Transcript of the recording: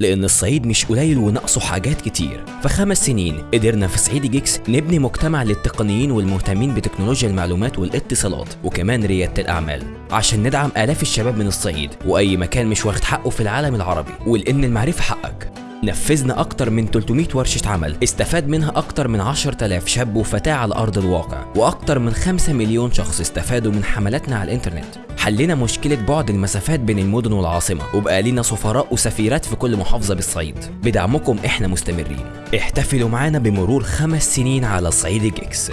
لأن الصعيد مش قليل وناقصه حاجات كتير. فخمس سنين قدرنا في صعيدي جيكس نبني مجتمع للتقنيين والمهتمين بتكنولوجيا المعلومات والاتصالات وكمان ريادة الأعمال. عشان ندعم آلاف الشباب من الصعيد وأي مكان مش واخد حقه في العالم العربي. ولأن المعرفة حقك. نفذنا أكتر من 300 ورشة عمل. استفاد منها أكتر من 10000 شاب وفتاة على أرض الواقع وأكتر من 5 مليون شخص استفادوا من حملاتنا على الإنترنت. حلينا مشكلة بعد المسافات بين المدن والعاصمة وبقى لينا سفراء وسفيرات في كل محافظة بالصعيد. بدعمكم إحنا مستمرين. احتفلوا معانا بمرور خمس سنين على صعيد جيكس